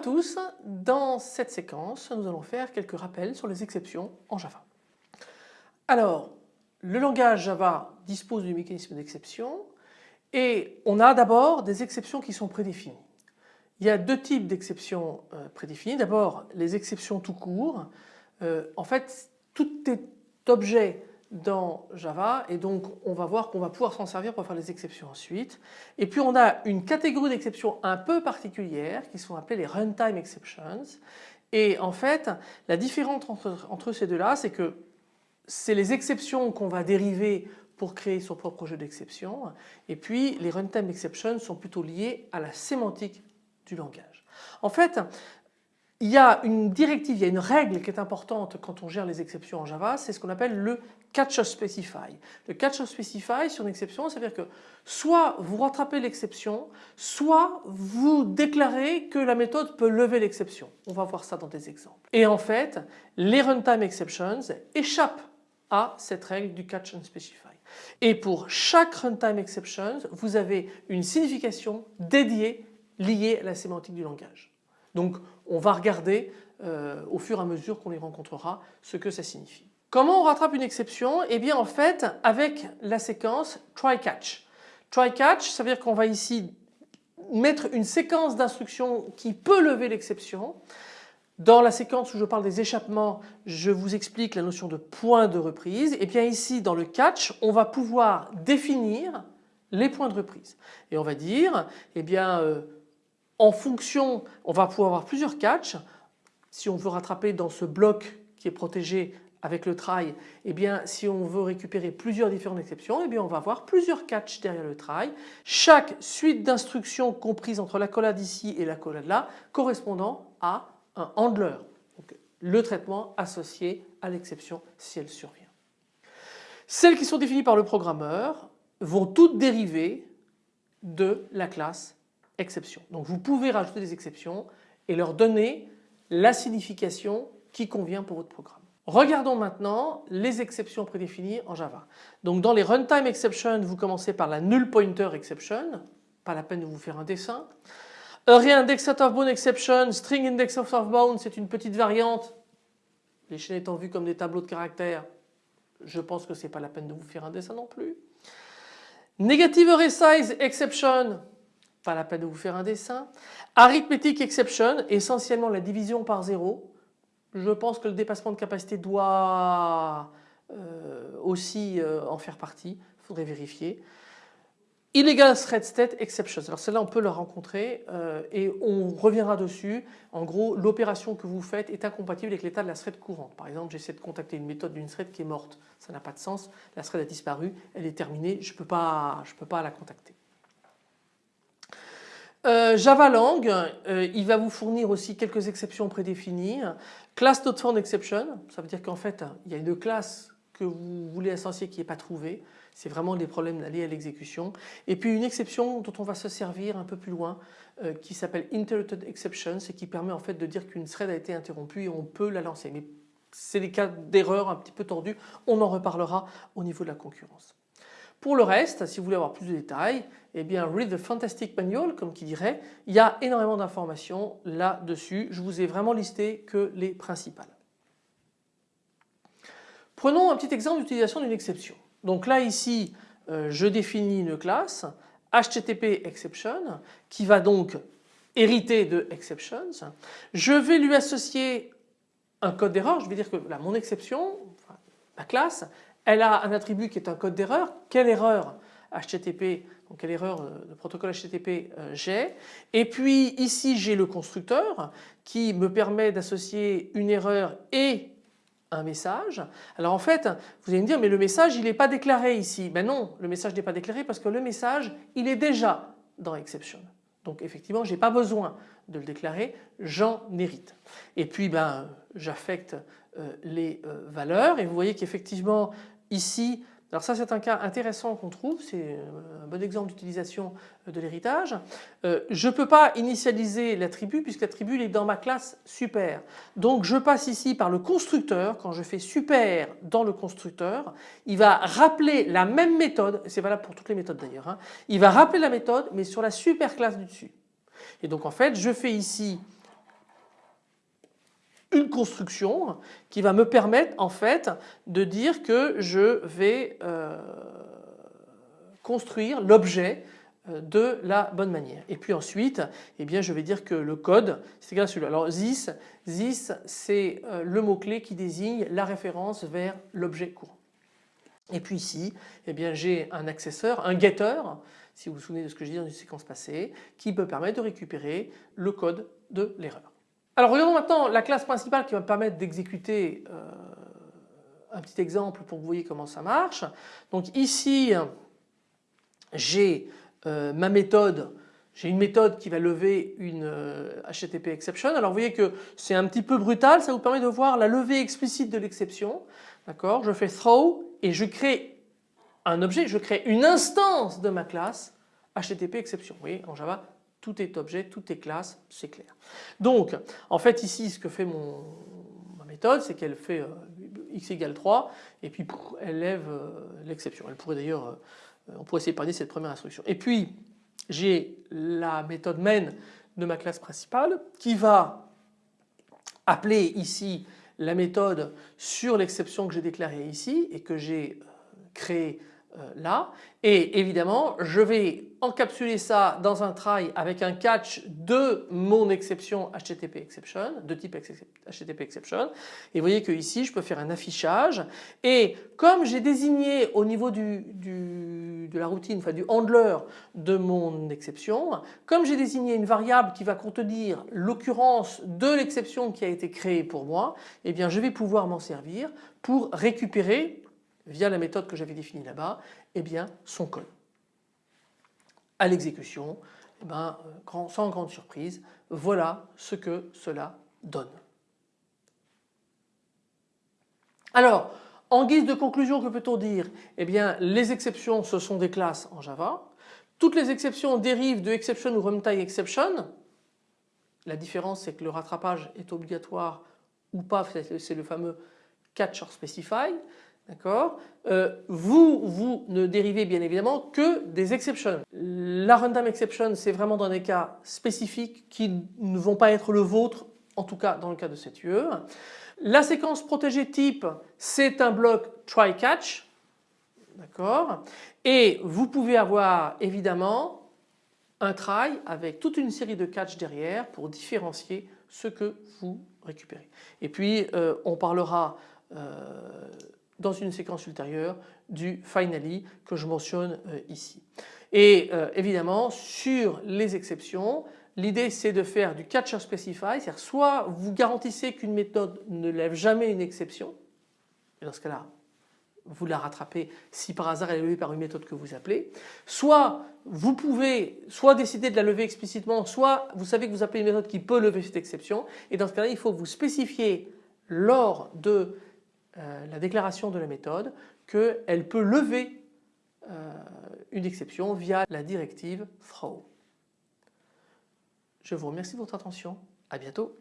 tous, dans cette séquence nous allons faire quelques rappels sur les exceptions en Java. Alors le langage Java dispose du mécanisme d'exception et on a d'abord des exceptions qui sont prédéfinies. Il y a deux types d'exceptions euh, prédéfinies. D'abord les exceptions tout court. Euh, en fait tout est objet dans Java et donc on va voir qu'on va pouvoir s'en servir pour faire les exceptions ensuite. Et puis on a une catégorie d'exceptions un peu particulière qui sont appelées les runtime exceptions et en fait la différence entre, ces deux-là c'est que c'est les exceptions qu'on va dériver pour créer son propre jeu d'exceptions et puis les runtime exceptions sont plutôt liées à la sémantique du langage. En fait il y a une directive, il y a une règle qui est importante quand on gère les exceptions en Java, c'est ce qu'on appelle le catch of specify. Le catch of specify sur une exception, ça veut dire que soit vous rattrapez l'exception, soit vous déclarez que la méthode peut lever l'exception. On va voir ça dans des exemples. Et en fait, les runtime exceptions échappent à cette règle du catch and specify. Et pour chaque runtime exception, vous avez une signification dédiée liée à la sémantique du langage. Donc on va regarder euh, au fur et à mesure qu'on les rencontrera ce que ça signifie. Comment on rattrape une exception? Eh bien en fait avec la séquence try catch. Try catch ça veut dire qu'on va ici mettre une séquence d'instructions qui peut lever l'exception. Dans la séquence où je parle des échappements, je vous explique la notion de point de reprise. Et bien ici dans le catch, on va pouvoir définir les points de reprise. Et on va dire, eh bien euh, en fonction, on va pouvoir avoir plusieurs catchs. Si on veut rattraper dans ce bloc qui est protégé avec le try, eh bien si on veut récupérer plusieurs différentes exceptions, eh bien on va avoir plusieurs catchs derrière le try. Chaque suite d'instructions comprise entre la collade ici et la collade là correspondant à un handler. Le traitement associé à l'exception si elle survient. Celles qui sont définies par le programmeur vont toutes dériver de la classe exception. Donc vous pouvez rajouter des exceptions et leur donner la signification qui convient pour votre programme. Regardons maintenant les exceptions prédéfinies en Java. Donc dans les runtime exceptions, vous commencez par la null pointer exception, pas la peine de vous faire un dessin. Array index out of bound exception, string index out of bound, c'est une petite variante. Les chaînes étant vues comme des tableaux de caractères, je pense que ce n'est pas la peine de vous faire un dessin non plus. Negative array size exception, pas la peine de vous faire un dessin. Arithmetic exception, essentiellement la division par zéro. Je pense que le dépassement de capacité doit euh, aussi euh, en faire partie, il faudrait vérifier. Illegal thread state exception. Alors celle-là on peut la rencontrer euh, et on reviendra dessus. En gros l'opération que vous faites est incompatible avec l'état de la thread courante. Par exemple j'essaie de contacter une méthode d'une thread qui est morte. Ça n'a pas de sens. La thread a disparu, elle est terminée, je ne peux, peux pas la contacter. Euh, Java Lang, euh, il va vous fournir aussi quelques exceptions prédéfinies. Class not found exception, ça veut dire qu'en fait il y a une classe que vous voulez associer qui n'est pas trouvée. C'est vraiment des problèmes liés à l'exécution. Et puis une exception dont on va se servir un peu plus loin euh, qui s'appelle interrupted exception et qui permet en fait de dire qu'une thread a été interrompue et on peut la lancer. Mais c'est des cas d'erreur un petit peu tordus, on en reparlera au niveau de la concurrence. Pour le reste, si vous voulez avoir plus de détails, eh bien read the fantastic manual comme qui dirait, il y a énormément d'informations là-dessus. Je vous ai vraiment listé que les principales. Prenons un petit exemple d'utilisation d'une exception. Donc là ici, euh, je définis une classe HTTP exception qui va donc hériter de exceptions. Je vais lui associer un code d'erreur. Je vais dire que mon exception, ma classe, elle a un attribut qui est un code d'erreur. Quelle erreur HTTP, quelle erreur de protocole HTTP euh, j'ai. Et puis ici j'ai le constructeur qui me permet d'associer une erreur et un message. Alors en fait vous allez me dire mais le message il n'est pas déclaré ici. Ben non le message n'est pas déclaré parce que le message il est déjà dans exception. Donc effectivement je n'ai pas besoin de le déclarer, j'en hérite. Et puis ben j'affecte euh, les euh, valeurs et vous voyez qu'effectivement Ici, alors ça c'est un cas intéressant qu'on trouve, c'est un bon exemple d'utilisation de l'héritage. Euh, je ne peux pas initialiser l'attribut puisque l'attribut est dans ma classe super. Donc je passe ici par le constructeur, quand je fais super dans le constructeur, il va rappeler la même méthode, c'est valable pour toutes les méthodes d'ailleurs, hein. il va rappeler la méthode mais sur la super classe du dessus. Et donc en fait je fais ici une construction qui va me permettre en fait de dire que je vais euh, construire l'objet euh, de la bonne manière. Et puis ensuite, eh bien, je vais dire que le code, c'est égal à celui-là. Alors this, this c'est euh, le mot-clé qui désigne la référence vers l'objet courant. Et puis ici, eh bien, j'ai un accesseur, un getter, si vous vous souvenez de ce que j'ai dit dans une séquence passée, qui peut permettre de récupérer le code de l'erreur. Alors regardons maintenant la classe principale qui va me permettre d'exécuter euh, un petit exemple pour que vous voyez comment ça marche. Donc ici j'ai euh, ma méthode, j'ai une méthode qui va lever une HTTP euh, exception. Alors vous voyez que c'est un petit peu brutal, ça vous permet de voir la levée explicite de l'exception. D'accord? Je fais throw et je crée un objet, je crée une instance de ma classe HTTP exception. Vous voyez en Java tout est objet, tout est classe, c'est clair. Donc en fait ici ce que fait mon, ma méthode c'est qu'elle fait euh, x égale 3 et puis elle lève euh, l'exception. Elle pourrait d'ailleurs, euh, on pourrait séparer cette première instruction. Et puis j'ai la méthode main de ma classe principale qui va appeler ici la méthode sur l'exception que j'ai déclarée ici et que j'ai créée là. Et évidemment je vais encapsuler ça dans un try avec un catch de mon exception HTTP exception de type HTTP exception. Et vous voyez que ici je peux faire un affichage. Et comme j'ai désigné au niveau du, de la routine, enfin du handler de mon exception, comme j'ai désigné une variable qui va contenir l'occurrence de l'exception qui a été créée pour moi, eh bien je vais pouvoir m'en servir pour récupérer via la méthode que j'avais définie là-bas, eh bien son code. À l'exécution, eh ben, euh, sans grande surprise, voilà ce que cela donne. Alors, en guise de conclusion, que peut-on dire? Eh bien, les exceptions, ce sont des classes en Java. Toutes les exceptions dérivent de exception ou runtime exception. La différence, c'est que le rattrapage est obligatoire ou pas, c'est le fameux catch or specify. D'accord? Euh, Vous, vous ne dérivez bien évidemment que des exceptions. La runtime exception, c'est vraiment dans des cas spécifiques qui ne vont pas être le vôtre, en tout cas dans le cas de cette UE. La séquence protégée type, c'est un bloc try catch. D'accord? Et vous pouvez avoir évidemment un try avec toute une série de catch derrière pour différencier ce que vous récupérez. Et puis euh, on parlera euh, dans une séquence ultérieure du finally que je mentionne euh, ici. Et euh, évidemment sur les exceptions l'idée c'est de faire du catcher specify c'est-à-dire soit vous garantissez qu'une méthode ne lève jamais une exception et dans ce cas-là vous la rattrapez si par hasard elle est levée par une méthode que vous appelez. Soit vous pouvez soit décider de la lever explicitement, soit vous savez que vous appelez une méthode qui peut lever cette exception et dans ce cas-là il faut vous spécifier lors de euh, la déclaration de la méthode qu'elle peut lever euh, une exception via la directive throw. Je vous remercie de votre attention. À bientôt.